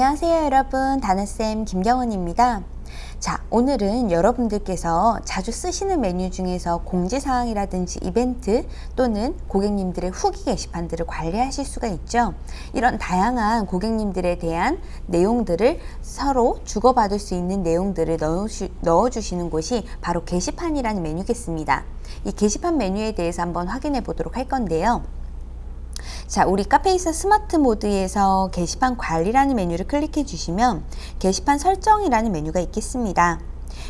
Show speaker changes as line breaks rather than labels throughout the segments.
안녕하세요 여러분. 다나쌤 김경은입니다. 자 오늘은 여러분들께서 자주 쓰시는 메뉴 중에서 공지사항이라든지 이벤트 또는 고객님들의 후기 게시판들을 관리하실 수가 있죠. 이런 다양한 고객님들에 대한 내용들을 서로 주고받을 수 있는 내용들을 넣어주, 넣어주시는 곳이 바로 게시판이라는 메뉴겠습니다. 이 게시판 메뉴에 대해서 한번 확인해 보도록 할 건데요 자, 우리 카페이사 스마트 모드에서 게시판 관리라는 메뉴를 클릭해 주시면 게시판 설정이라는 메뉴가 있겠습니다.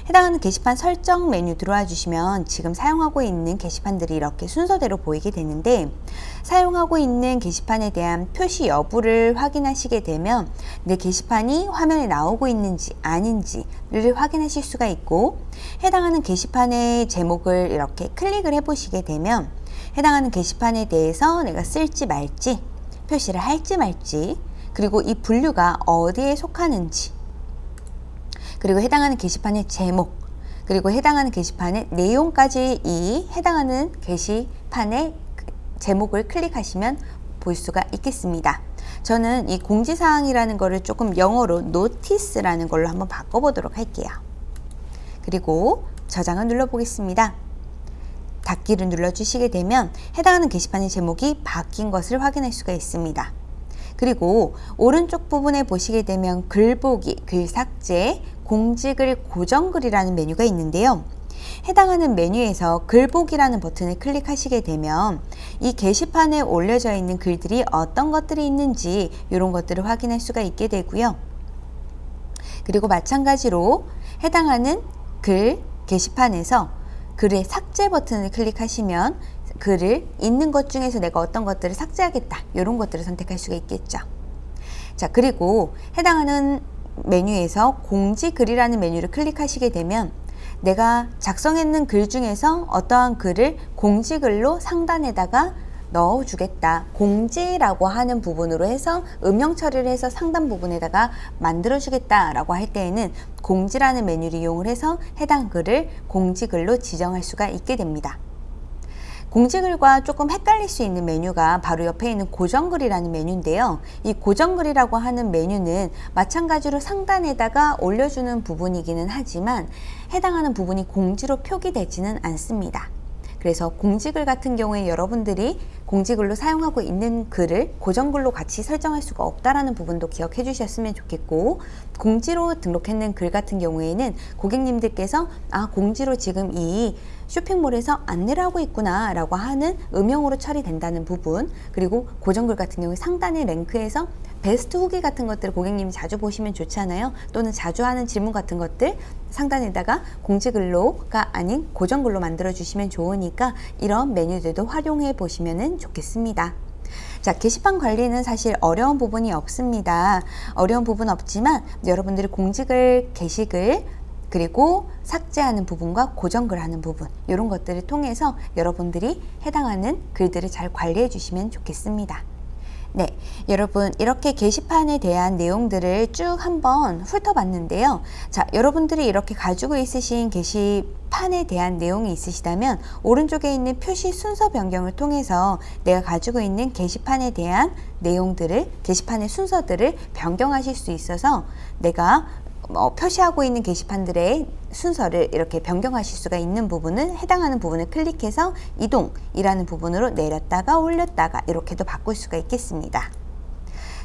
해당하는 게시판 설정 메뉴 들어와 주시면 지금 사용하고 있는 게시판들이 이렇게 순서대로 보이게 되는데 사용하고 있는 게시판에 대한 표시 여부를 확인하시게 되면 내 게시판이 화면에 나오고 있는지 아닌지를 확인하실 수가 있고 해당하는 게시판의 제목을 이렇게 클릭을 해 보시게 되면 해당하는 게시판에 대해서 내가 쓸지 말지 표시를 할지 말지 그리고 이 분류가 어디에 속하는지 그리고 해당하는 게시판의 제목 그리고 해당하는 게시판의 내용까지 이 해당하는 게시판의 제목을 클릭하시면 볼 수가 있겠습니다. 저는 이 공지사항이라는 것을 조금 영어로 노티스라는 걸로 한번 바꿔보도록 할게요. 그리고 저장을 눌러보겠습니다. 닫기를 눌러주시게 되면 해당하는 게시판의 제목이 바뀐 것을 확인할 수가 있습니다. 그리고 오른쪽 부분에 보시게 되면 글보기, 글 삭제, 공지글 고정글이라는 메뉴가 있는데요. 해당하는 메뉴에서 글보기라는 버튼을 클릭하시게 되면 이 게시판에 올려져 있는 글들이 어떤 것들이 있는지 이런 것들을 확인할 수가 있게 되고요. 그리고 마찬가지로 해당하는 글 게시판에서 글의 삭제 버튼을 클릭하시면 글을 있는 것 중에서 내가 어떤 것들을 삭제하겠다 이런 것들을 선택할 수가 있겠죠. 자 그리고 해당하는 메뉴에서 공지 글이라는 메뉴를 클릭하시게 되면 내가 작성했는 글 중에서 어떠한 글을 공지글로 상단에다가 넣어주겠다. 공지라고 하는 부분으로 해서 음영 처리를 해서 상단 부분에다가 만들어주겠다 라고 할 때에는 공지라는 메뉴를 이용을 해서 해당 글을 공지글로 지정할 수가 있게 됩니다. 공지글과 조금 헷갈릴 수 있는 메뉴가 바로 옆에 있는 고정글이라는 메뉴인데요. 이 고정글이라고 하는 메뉴는 마찬가지로 상단에다가 올려주는 부분이기는 하지만 해당하는 부분이 공지로 표기되지는 않습니다. 그래서 공지글 같은 경우에 여러분들이 공지글로 사용하고 있는 글을 고정글로 같이 설정할 수가 없다라는 부분도 기억해 주셨으면 좋겠고 공지로 등록했는 글 같은 경우에는 고객님들께서 아 공지로 지금 이 쇼핑몰에서 안내를 하고 있구나 라고 하는 음영으로 처리된다는 부분 그리고 고정글 같은 경우에 상단의 랭크에서 베스트 후기 같은 것들 고객님이 자주 보시면 좋잖아요. 또는 자주 하는 질문 같은 것들 상단에다가 공지글로가 아닌 고정글로 만들어 주시면 좋으니까 이런 메뉴들도 활용해 보시면 좋겠습니다. 자 게시판 관리는 사실 어려운 부분이 없습니다. 어려운 부분 없지만 여러분들이 공지글 게시글 그리고 삭제하는 부분과 고정글 하는 부분 이런 것들을 통해서 여러분들이 해당하는 글들을 잘 관리해 주시면 좋겠습니다. 네, 여러분 이렇게 게시판에 대한 내용들을 쭉 한번 훑어봤는데요. 자, 여러분들이 이렇게 가지고 있으신 게시판에 대한 내용이 있으시다면 오른쪽에 있는 표시 순서 변경을 통해서 내가 가지고 있는 게시판에 대한 내용들을 게시판의 순서들을 변경하실 수 있어서 내가 어, 표시하고 있는 게시판들의 순서를 이렇게 변경하실 수가 있는 부분은 해당하는 부분을 클릭해서 이동이라는 부분으로 내렸다가 올렸다가 이렇게도 바꿀 수가 있겠습니다.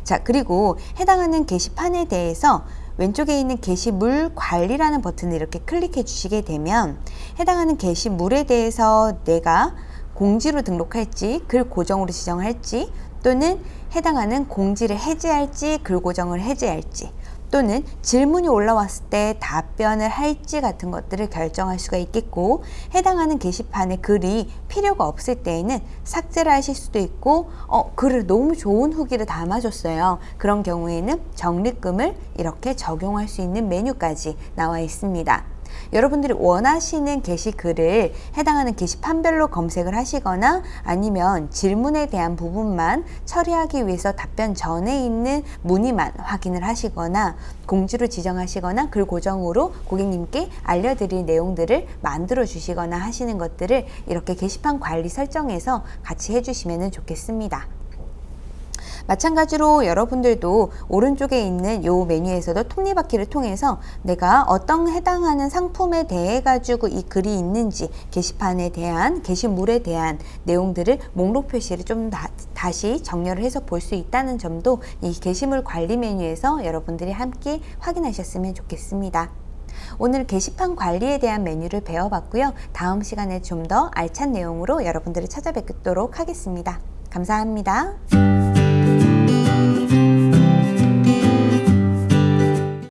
자 그리고 해당하는 게시판에 대해서 왼쪽에 있는 게시물 관리라는 버튼을 이렇게 클릭해 주시게 되면 해당하는 게시물에 대해서 내가 공지로 등록할지 글 고정으로 지정할지 또는 해당하는 공지를 해제할지 글 고정을 해제할지 또는 질문이 올라왔을 때 답변을 할지 같은 것들을 결정할 수가 있겠고 해당하는 게시판에 글이 필요가 없을 때에는 삭제를 하실 수도 있고 어 글을 너무 좋은 후기를 담아줬어요. 그런 경우에는 적립금을 이렇게 적용할 수 있는 메뉴까지 나와 있습니다 여러분들이 원하시는 게시글을 해당하는 게시판별로 검색을 하시거나 아니면 질문에 대한 부분만 처리하기 위해서 답변 전에 있는 문의만 확인을 하시거나 공지로 지정하시거나 글 고정으로 고객님께 알려드릴 내용들을 만들어 주시거나 하시는 것들을 이렇게 게시판 관리 설정에서 같이 해주시면 좋겠습니다. 마찬가지로 여러분들도 오른쪽에 있는 요 메뉴에서도 톱니바퀴를 통해서 내가 어떤 해당하는 상품에 대해 가지고 이 글이 있는지 게시판에 대한 게시물에 대한 내용들을 목록 표시를 좀 다, 다시 정렬을 해서 볼 수 있다는 점도 이 게시물 관리 메뉴에서 여러분들이 함께 확인하셨으면 좋겠습니다. 오늘 게시판 관리에 대한 메뉴를 배워봤고요. 다음 시간에 좀 더 알찬 내용으로 여러분들을 찾아뵙도록 하겠습니다. 감사합니다.